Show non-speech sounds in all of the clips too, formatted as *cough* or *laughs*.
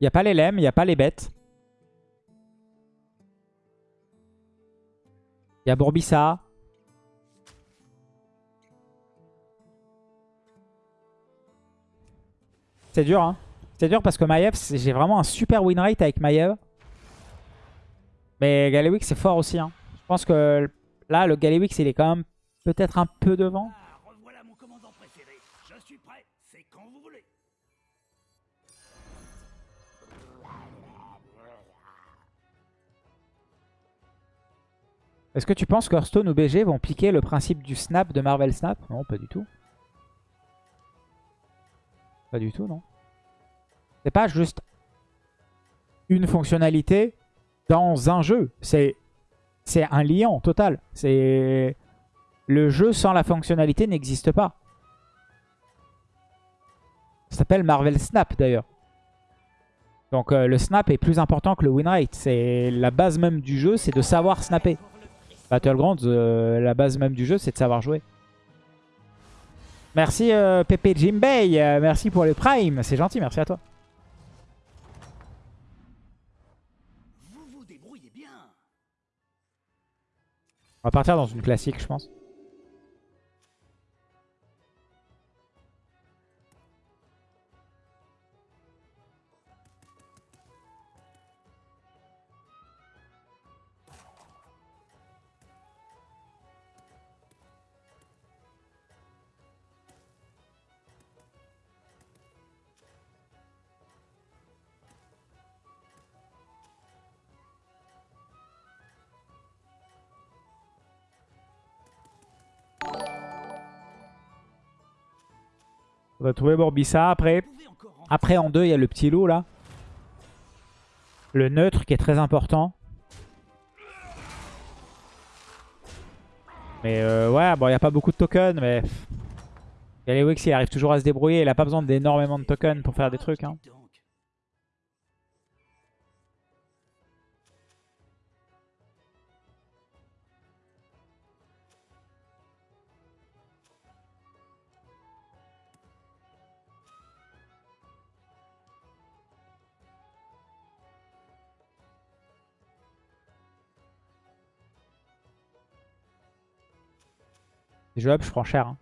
Il n'y a pas les lemmes, il n'y a pas les bêtes. Il y a Bourbissa. C'est dur, hein. C'est dur parce que Maiev, j'ai vraiment un super win rate avec Maiev. Mais Galewix, c'est fort aussi. Hein. Je pense que là, le Galewix, il est quand même peut-être un peu devant. Est-ce que tu penses que Hearthstone ou BG vont piquer le principe du snap de Marvel Snap? Non, pas du tout. Pas du tout, non. C'est pas juste une fonctionnalité dans un jeu. C'est un liant total. C'est Le jeu sans la fonctionnalité n'existe pas. Ça s'appelle Marvel Snap d'ailleurs. Donc euh, le snap est plus important que le win rate. C'est la base même du jeu, c'est de savoir snapper. Battlegrounds, euh, la base même du jeu, c'est de savoir jouer. Merci euh, Pepe Jimbei, merci pour le prime, c'est gentil, merci à toi. On va partir dans une classique, je pense. On va trouver Borbissa. Après, après en deux, il y a le petit loup là. Le neutre qui est très important. Mais euh, ouais, bon, il n'y a pas beaucoup de tokens, mais... Galewix, il arrive toujours à se débrouiller. Il a pas besoin d'énormément de tokens pour faire des trucs. Hein. C'est jouable, je prends cher.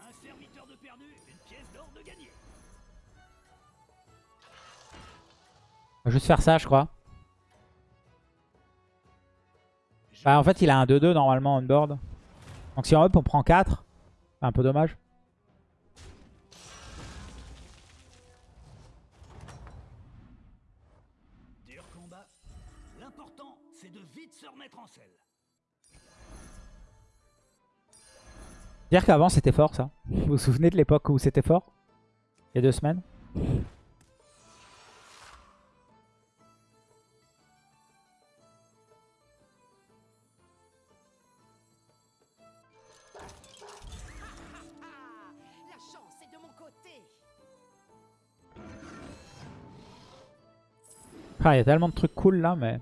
Un serviteur de perdu, une pièce d'or de gagné. Juste faire ça, je crois. Bah, en fait, il a un 2-2 normalement on board. Donc si on up, on prend 4. C'est un peu dommage. Dur combat. L'important, c'est de vite se remettre en selle. Dire qu'avant c'était fort ça. Vous vous souvenez de l'époque où c'était fort? Il y a deux semaines? Ah, il y a tellement de trucs cool là, mais...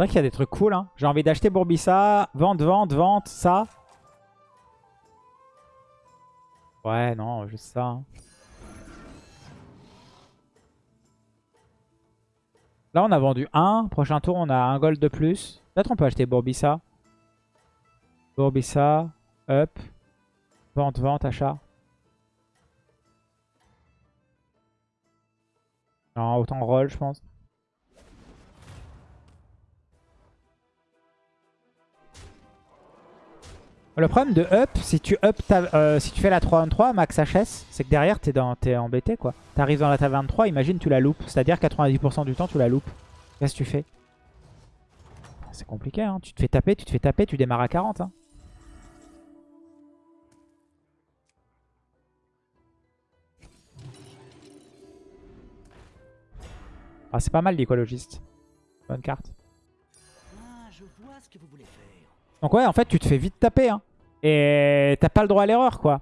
C'est vrai qu'il y a des trucs cool. Hein. J'ai envie d'acheter Bourbissa. Vente, vente, vente, ça. Ouais, non, juste ça. Là, on a vendu 1. Prochain tour, on a un gold de plus. Peut-être on peut acheter Bourbissa. Bourbissa. Up. Vente, vente, achat. Non, autant roll, je pense. Le problème de up, si tu up euh, si tu fais la 3-1-3, max HS, c'est que derrière t'es es embêté quoi. T'arrives dans la taverne 3, imagine tu la loupes. C'est-à-dire 90% du temps tu la loupes. Qu'est-ce que tu fais? C'est compliqué hein. Tu te fais taper, tu te fais taper, tu démarres à 40 hein. Ah, c'est pas mal l'écologiste. Bonne carte. Ah, je vois ce que vous voulez faire. Donc ouais, en fait, tu te fais vite taper. Hein. Et t'as pas le droit à l'erreur, quoi.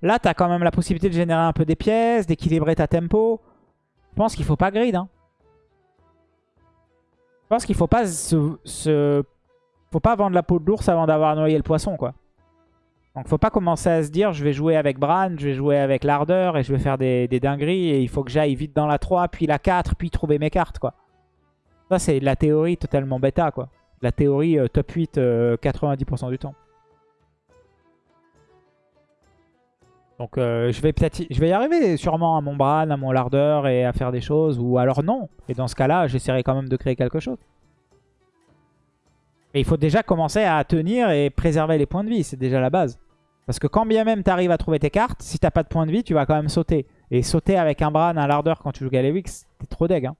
Là, t'as quand même la possibilité de générer un peu des pièces, d'équilibrer ta tempo. Je pense qu'il faut pas grid. Hein. Je pense qu'il faut pas se, Faut pas vendre la peau de l'ours avant d'avoir noyé le poisson, quoi. Donc faut pas commencer à se dire je vais jouer avec Bran, je vais jouer avec l'ardeur et je vais faire des, des dingueries et il faut que j'aille vite dans la 3, puis la 4, puis trouver mes cartes, quoi. Ça, c'est la théorie totalement bêta, quoi. La théorie euh, top 8 euh, 90% du temps. Donc euh, je vais peut-être je vais y arriver sûrement à mon Bran, à mon lardeur et à faire des choses. Ou alors non. Et dans ce cas-là, j'essaierai quand même de créer quelque chose. Mais il faut déjà commencer à tenir et préserver les points de vie. C'est déjà la base. Parce que quand bien même tu arrives à trouver tes cartes, si t'as pas de points de vie, tu vas quand même sauter. Et sauter avec un Bran, un lardeur quand tu joues Galewix, t'es trop deg. Hein.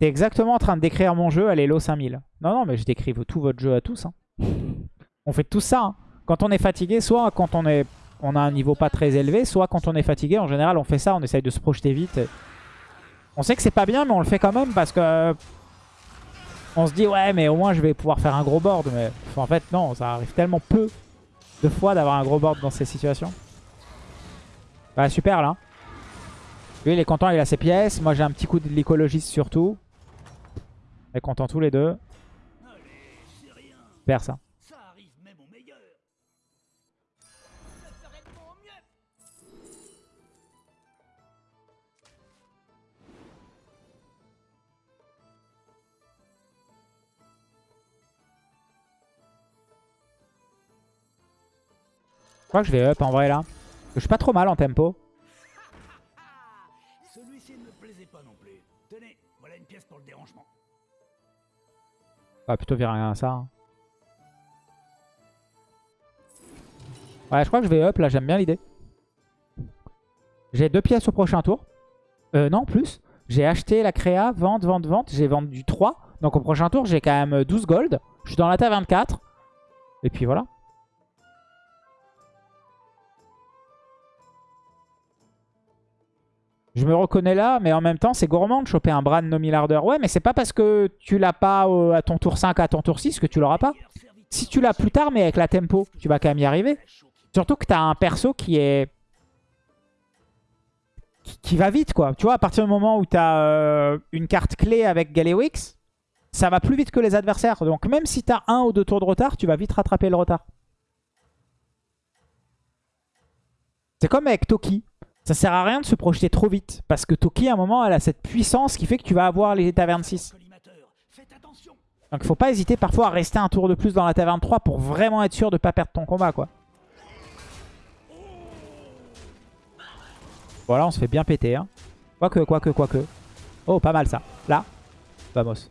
T'es exactement en train de décrire mon jeu à l'Elo 5000. Non, non, mais je décris tout votre jeu à tous. hein. *laughs* On fait tout ça. hein. Quand on est fatigué, soit quand on, est, on a un niveau pas très élevé, soit quand on est fatigué. En général, on fait ça, on essaye de se projeter vite. On sait que c'est pas bien, mais on le fait quand même parce que... On se dit, ouais, mais au moins je vais pouvoir faire un gros board. Mais en fait, non, ça arrive tellement peu de fois d'avoir un gros board dans ces situations. Bah, super, là. Lui, il est content, il a ses pièces. Moi, j'ai un petit coup de l'écologiste surtout. On est contents tous les deux. Super, ça. Je crois que je vais up en vrai, là. Je suis pas trop mal en tempo. Celui-ci ne me plaisait pas non plus. Tenez, voilà une pièce pour le dérangement. Va plutôt virer à ça. hein. Ouais, je crois que je vais up, là. J'aime bien l'idée. J'ai deux pièces au prochain tour. Euh, non, plus. J'ai acheté la créa, vente, vente, vente. J'ai vendu 3. Donc au prochain tour, j'ai quand même 12 gold. Je suis dans la ta 24. Et puis voilà. Je me reconnais là, mais en même temps, c'est gourmand de choper un Bran Nomilarder. Ouais, mais c'est pas parce que tu l'as pas euh, à ton tour 5, à ton tour 6 que tu l'auras pas. Si tu l'as plus tard, mais avec la tempo, tu vas quand même y arriver. Surtout que tu as un perso qui est... Qui, va vite, quoi. Tu vois, à partir du moment où tu as une carte clé avec Galewix, ça va plus vite que les adversaires. Donc même si tu as un ou deux tours de retard, tu vas vite rattraper le retard. C'est comme avec Toki. Ça sert à rien de se projeter trop vite. Parce que Toki, à un moment, elle a cette puissance qui fait que tu vas avoir les tavernes 6. Collimateur, faites attention. Donc faut pas hésiter parfois à rester un tour de plus dans la taverne 3 pour vraiment être sûr de pas perdre ton combat quoi. Voilà, on se fait bien péter. Hein. Quoique, quoique, quoique. Oh, pas mal ça. Là, vamos.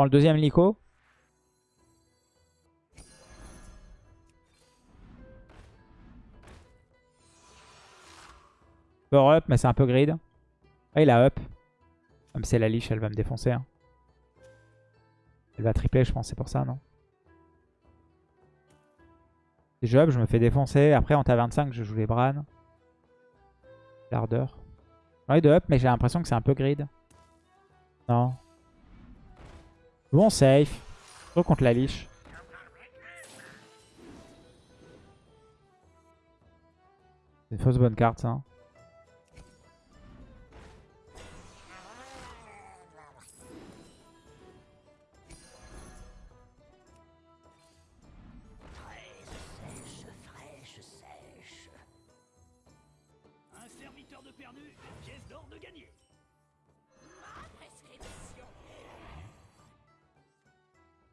Prends le deuxième Lico. Power up, mais c'est un peu grid. Ah, il a up. Comme c'est la liche, elle va me défoncer. hein. Elle va tripler, je pense, c'est pour ça, non? Si je up, je me fais défoncer. Après, en ta 25, je joue les Bran. L'ardeur. J'ai envie de up, mais j'ai l'impression que c'est un peu grid. Non? Bon safe. Surtout contre la liche. C'est une fausse bonne carte, ça. Un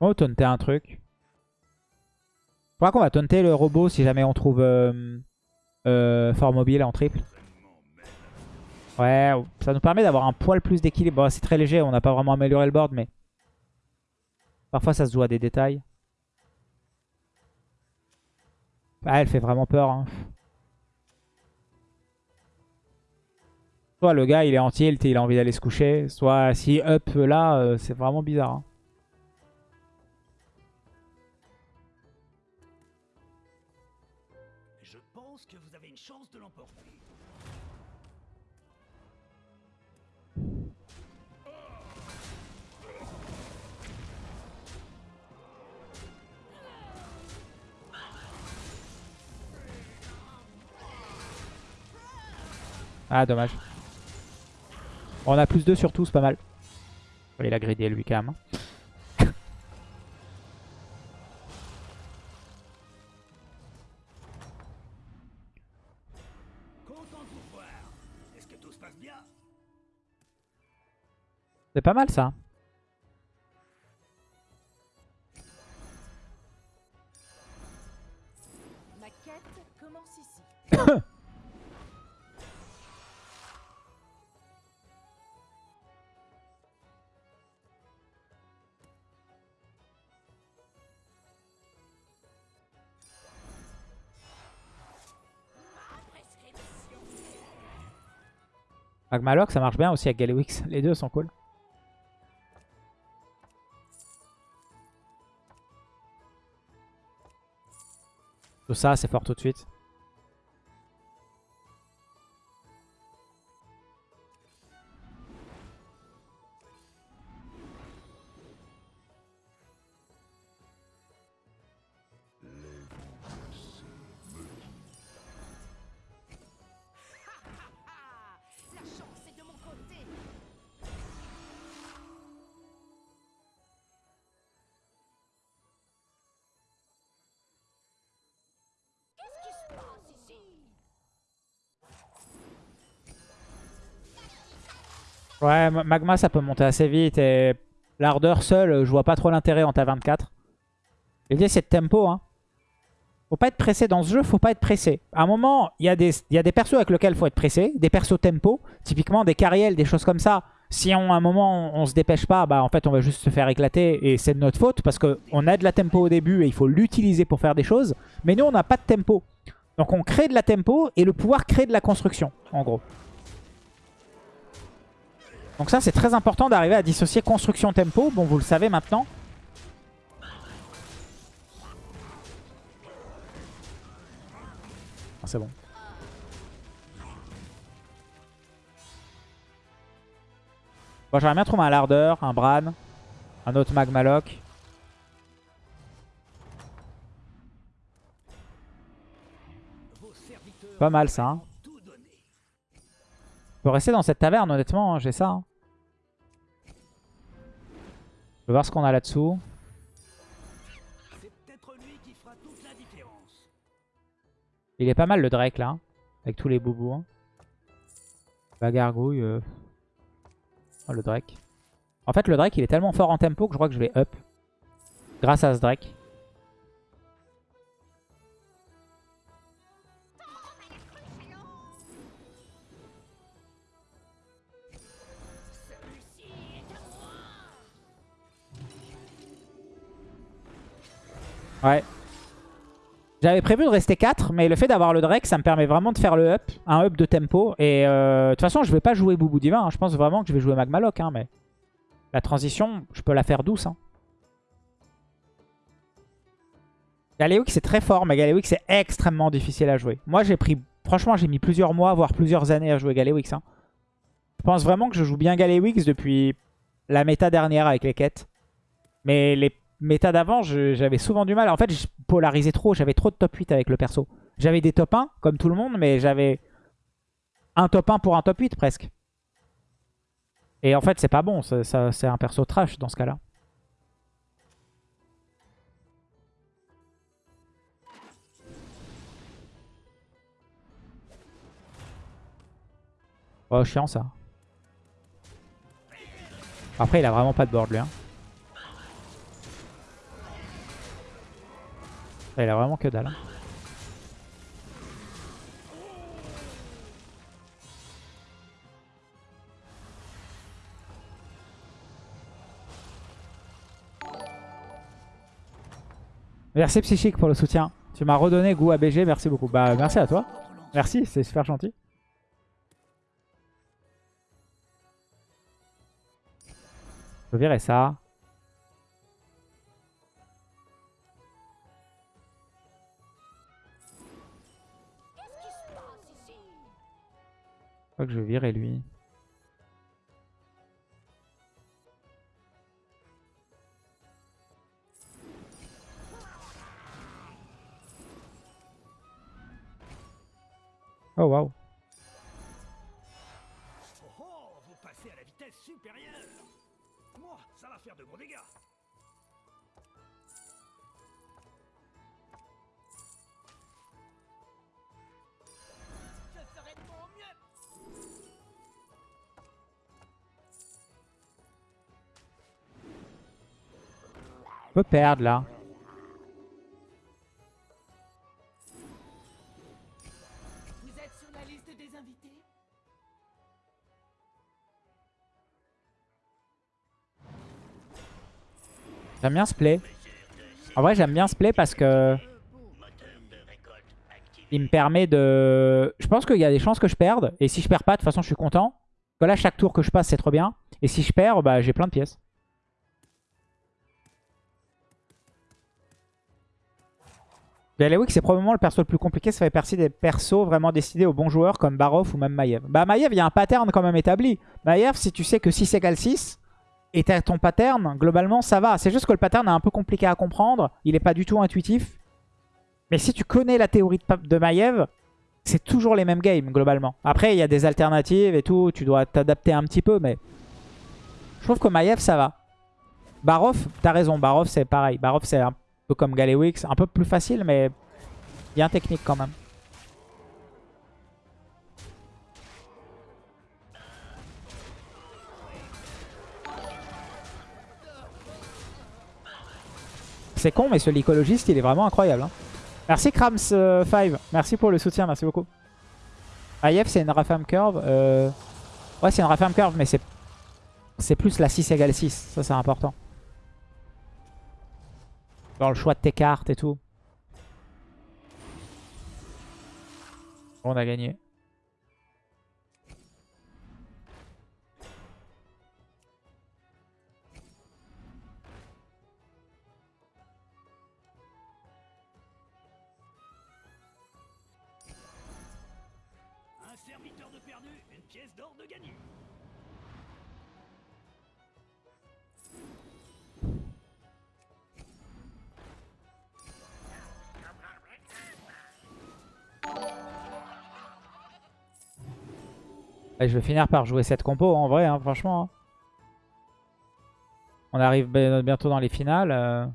On taunter un truc. Je crois qu'on va taunter le robot si jamais on trouve euh, euh, fort mobile en triple. Ouais, ça nous permet d'avoir un poil plus d'équilibre. C'est très léger, on n'a pas vraiment amélioré le board, mais... Parfois ça se joue à des détails. Ah, elle fait vraiment peur. hein. Soit le gars il est en tilt et il a envie d'aller se coucher. Soit si up là, euh, c'est vraiment bizarre. hein. Ah dommage. On a plus 2 sur tout, c'est pas mal. Il a gridé lui quand même. hein. C'est pas mal ça. Ma quête commence ici. *coughs* Magmaloc ça marche bien aussi avec Galewix. *laughs* Les deux sont cool. Tout ça c'est fort tout de suite. Ouais, ma- Magma ça peut monter assez vite et l'ardeur seule, je vois pas trop l'intérêt en ta 24. L'idée c'est de tempo. Hein. Faut pas être pressé dans ce jeu, faut pas être pressé. À un moment, il y, a des- y a des persos avec lesquels faut être pressé, des persos tempo, typiquement des carriels, des choses comme ça. Si on, à un moment on, on se dépêche pas, bah en fait on va juste se faire éclater et c'est de notre faute parce qu'on a de la tempo au début et il faut l'utiliser pour faire des choses. Mais nous on n'a pas de tempo. Donc on crée de la tempo et le pouvoir crée de la construction, en gros. Donc ça c'est très important d'arriver à dissocier construction tempo. Bon vous le savez maintenant. Ah, c'est bon. Bon j'aimerais bien trouver un lardeur, un Bran, un autre Magmaloc. Pas mal ça. Hein. Peux rester dans cette taverne honnêtement, hein, j'ai ça. hein. Je voir ce qu'on a là-dessous. Il est pas mal le Drake là, avec tous les boubous. hein. La gargouille. euh. Oh, le Drake. En fait, le Drake il est tellement fort en tempo que je crois que je vais up. Grâce à ce Drake. Ouais. J'avais prévu de rester 4, mais le fait d'avoir le Drake, ça me permet vraiment de faire le up, un up de tempo. Et euh, de toute façon, je vais pas jouer Boubou Divin. hein. Je pense vraiment que je vais jouer Magmaloc. Hein, mais la transition, je peux la faire douce. Hein. C'est très fort, mais Galewix c'est extrêmement difficile à jouer. Moi, j'ai pris, franchement, j'ai mis plusieurs mois, voire plusieurs années à jouer Galewix. Hein. Je pense vraiment que je joue bien Galewix depuis la méta dernière avec les quêtes. Mais les méta d'avant, j'avais souvent du mal. En fait, je polarisais trop. J'avais trop de top 8 avec le perso. J'avais des top 1, comme tout le monde, mais j'avais un top 1 pour un top 8 presque. Et en fait, c'est pas bon. C'est un perso trash dans ce cas-là. Oh, chiant ça. Après, il a vraiment pas de board lui. Hein. Ça, il a vraiment que dalle. Merci Psychique pour le soutien. Tu m'as redonné goût à BG, merci beaucoup. Bah merci à toi. Merci, c'est super gentil. Je virer ça. Que je vais virer lui. Perdre là. Vous êtes sur la liste des invités? J'aime bien ce play. En vrai, j'aime bien ce play parce que... Il me permet de... Je pense qu'il y a des chances que je perde. Et si je perds pas, de toute façon, je suis content. Voilà, chaque tour que je passe, c'est trop bien. Et si je perds, bah, j'ai plein de pièces. Galewix, c'est probablement le perso le plus compliqué. Ça fait partie des persos vraiment décidés aux bons joueurs comme Barov ou même Maiev. Bah, Maiev, il y a un pattern quand même établi. Maiev, si tu sais que 6 égale 6, et t'as ton pattern, globalement, ça va. C'est juste que le pattern est un peu compliqué à comprendre. Il n'est pas du tout intuitif. Mais si tu connais la théorie de, de Maiev, c'est toujours les mêmes games, globalement. Après, il y a des alternatives et tout. Tu dois t'adapter un petit peu, mais... Je trouve que Maiev, ça va. Barov, t'as raison. Barov, c'est pareil. Barov, c'est un peu comme Galewix. Un peu plus facile, mais bien technique quand même. C'est con, mais ce lycologiste, il est vraiment incroyable. hein. Merci Krams5. merci pour le soutien, merci beaucoup. AIF, c'est une Rafam Curve. euh, Ouais, c'est une Rafam Curve, mais c'est plus la 6 égale 6. Ça, c'est important. Dans le choix de tes cartes et tout. On a gagné. Je vais finir par jouer cette compo en vrai, hein, franchement. hein. On arrive bi- bientôt dans les finales. euh.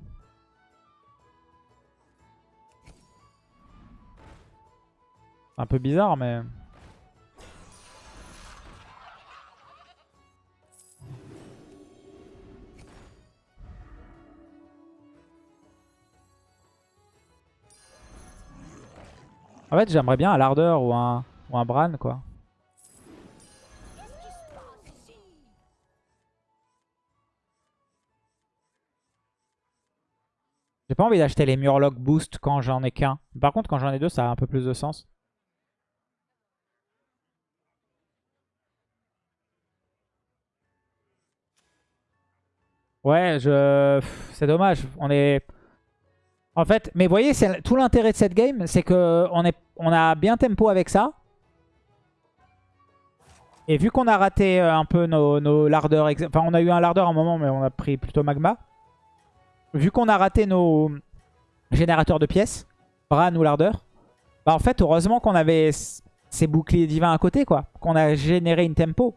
Un peu bizarre, mais... En fait, j'aimerais bien un Larder ou un, ou un Bran, quoi. J'ai pas envie d'acheter les Murloc Boost quand j'en ai qu'un. Par contre, quand j'en ai deux, ça a un peu plus de sens. Ouais, je... c'est dommage. On est... En fait, mais vous voyez, tout l'intérêt de cette game, c'est que on, est... on a bien tempo avec ça. Et vu qu'on a raté euh, un peu nos, nos lardeurs... Enfin, on a eu un lardeur à un moment, mais on a pris plutôt magma. Vu qu'on a raté nos générateurs de pièces, Bran ou lardeur, bah en fait, heureusement qu'on avait ces boucliers divins à côté, quoi. Qu'on a généré une tempo.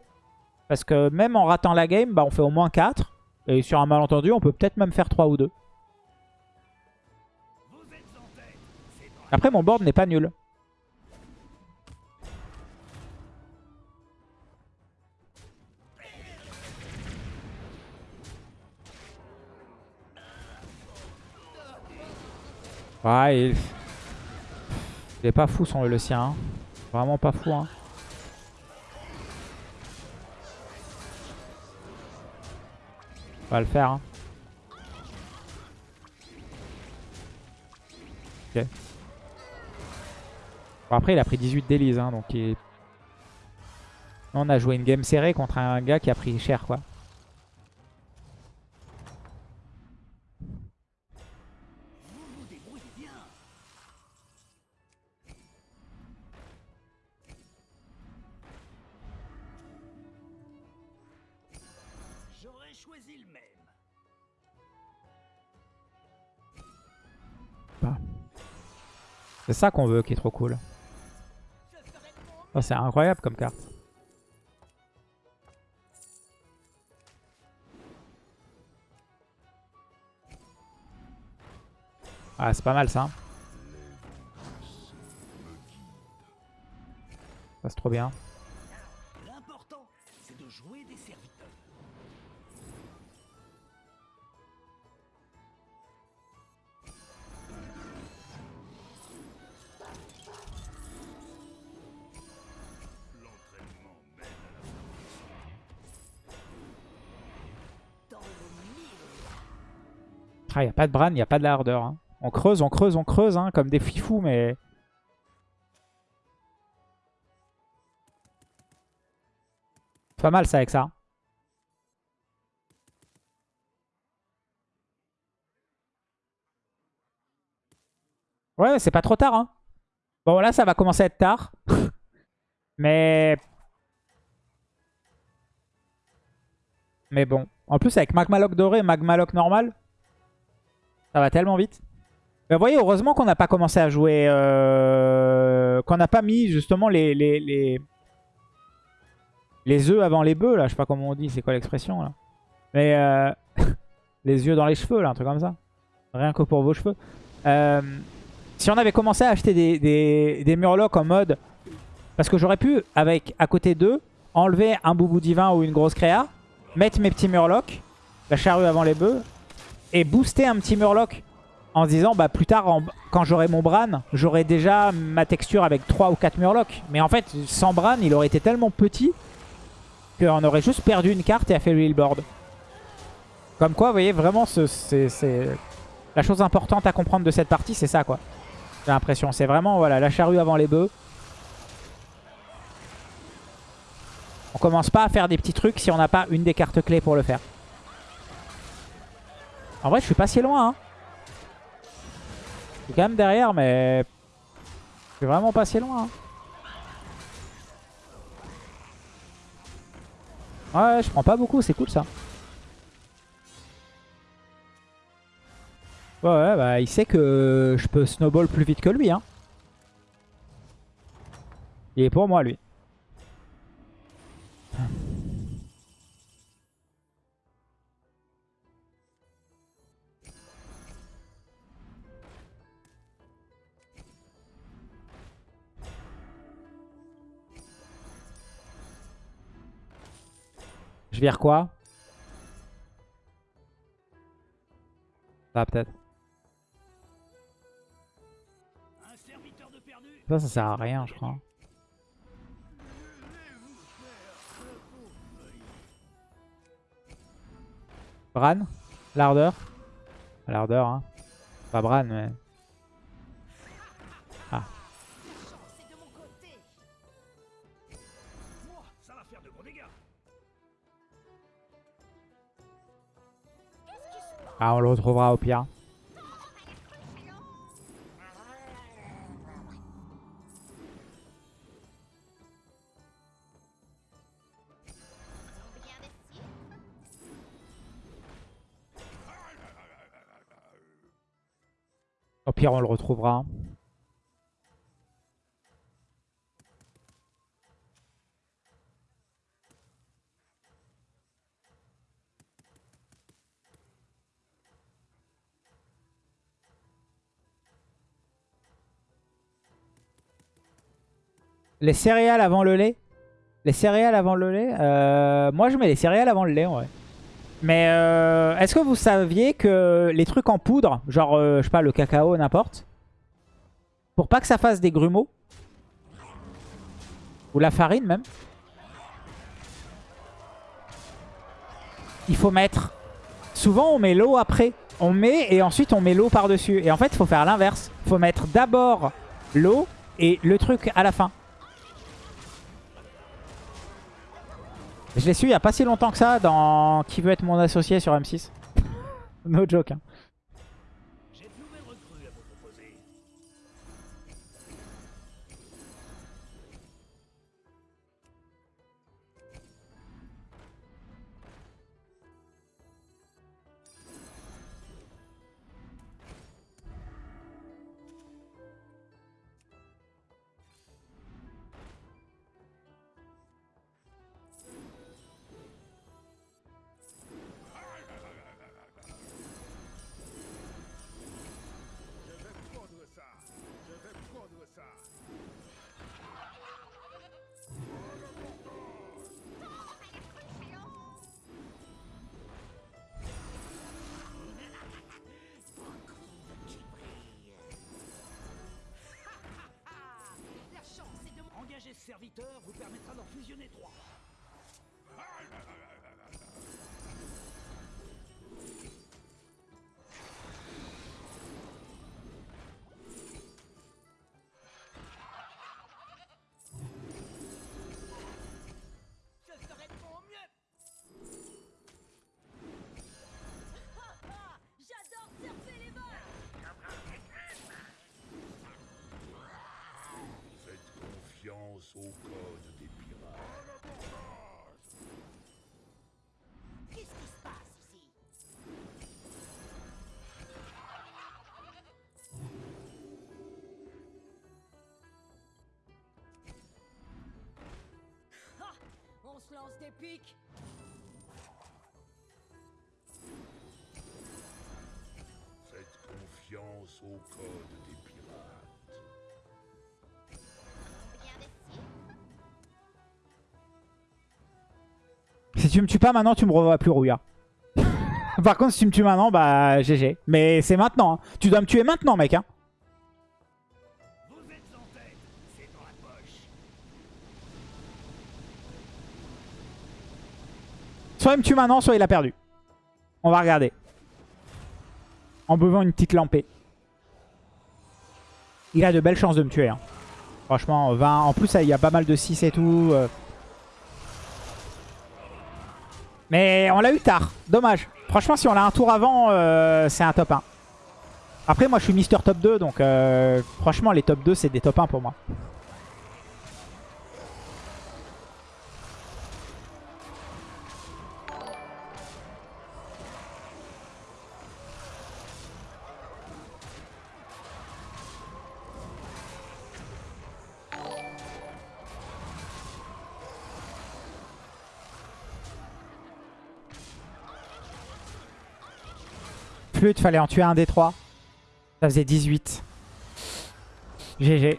Parce que même en ratant la game, bah on fait au moins 4. Et sur un malentendu, on peut peut-être même faire 3 ou 2. Vous êtes en tête C'est dans Après, mon board n'est pas nul. Ouais, il... est pas fou son le sien. hein. Vraiment pas fou. Hein. On va le faire. hein. Ok. Bon, après, il a pris 18 délices, hein, donc il... On a joué une game serrée contre un gars qui a pris cher, quoi. C'est ça qu'on veut qui est trop cool. Oh, c'est incroyable comme carte. Ah, c'est pas mal ça. Ça, c'est trop bien. Ah, y a pas de Bran, y a pas de la hardeur. hein. On creuse, on creuse, on creuse, hein, comme des fifous, mais... Pas mal ça avec ça. Ouais, c'est pas trop tard. Hein. Bon, là, ça va commencer à être tard. *laughs* mais... Mais bon. En plus, avec Magmaloc doré et normal, ça va tellement vite. Mais vous voyez, heureusement qu'on n'a pas commencé à jouer... euh, qu'on n'a pas mis justement les, les, les... les œufs avant les bœufs, là. Je sais pas comment on dit, c'est quoi l'expression, là. Mais euh, *laughs* les yeux dans les cheveux, là, un truc comme ça. Rien que pour vos cheveux. Euh, si on avait commencé à acheter des, des, des murlocs en mode... Parce que j'aurais pu, avec à côté d'eux, enlever un boubou divin ou une grosse créa, mettre mes petits murlocs, la charrue avant les bœufs, et booster un petit murloc en se disant bah plus tard quand j'aurai mon Bran j'aurai déjà ma texture avec 3 ou 4 murlocs. Mais en fait sans Bran il aurait été tellement petit qu'on aurait juste perdu une carte et affaibli le board comme quoi vous voyez vraiment ce- c'est c'est- la chose importante à comprendre de cette partie c'est ça quoi. J'ai l'impression c'est vraiment voilà la charrue avant les bœufs. On commence pas à faire des petits trucs si on n'a pas une des cartes clés pour le faire en vrai, je suis pas si loin. Hein. Je suis quand même derrière, mais... Je suis vraiment pas si loin. hein. Ouais, je prends pas beaucoup, c'est cool ça. Ouais, ouais, bah il sait que je peux snowball plus vite que lui. Hein. Il est pour moi, lui. Je vire quoi? Peut-être. Serviteur de perdu. Ça, ça sert à rien, je crois. Bran? L'ardeur? L'ardeur, hein. Pas Bran, mais... Ah, on le retrouvera au pire. Au pire, on le retrouvera. Les céréales avant le lait? Les céréales avant le lait? Euh, Moi, je mets les céréales avant le lait, en vrai. Mais euh, est-ce que vous saviez que les trucs en poudre, genre, euh, je sais pas, le cacao, n'importe, pour pas que ça fasse des grumeaux, ou la farine même, il faut mettre... Souvent, on met l'eau après. On met et ensuite on met l'eau par-dessus. Et en fait, il faut faire l'inverse. Il faut mettre d'abord l'eau et le truc à la fin. Je l'ai su il y a pas si longtemps que ça dans Qui veut être mon associé sur M6. *laughs* no joke. hein. Serviteur vous permettra d'en fusionner trois. Au code des pirates. Qu'est-ce qui se passe ici? Ah, On se lance des pics! Faites confiance au code des tu me tues pas maintenant, tu me revois plus Rouya. *laughs* Par contre, si tu me tues maintenant, bah GG. Mais c'est maintenant. hein. Tu dois me tuer maintenant, mec. Hein. Soit il me tue maintenant, soit il a perdu. On va regarder. En buvant une petite lampée. Il a de belles chances de me tuer. hein. Franchement, 20. En plus, il y a pas mal de 6 et tout. euh. Mais on l'a eu tard. Dommage. Franchement, si on l'a un tour avant, euh, c'est un top 1. Après, moi, je suis Mister Top 2. Donc, euh, franchement, les top 2, c'est des top 1 pour moi. Flûte, fallait en tuer un des trois. Ça faisait 18. GG.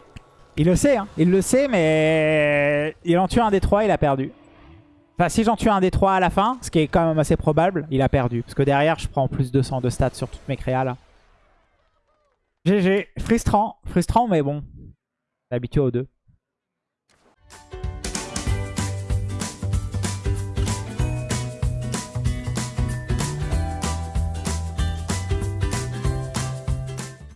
Il le sait, hein. Il le sait, mais il en tue un des trois, il a perdu. Enfin, si j'en tue un des trois à la fin, ce qui est quand même assez probable, il a perdu. Parce que derrière, je prends plus 200 de stats sur toutes mes créas, là. GG. Frustrant. Frustrant, mais bon. Habitué aux deux.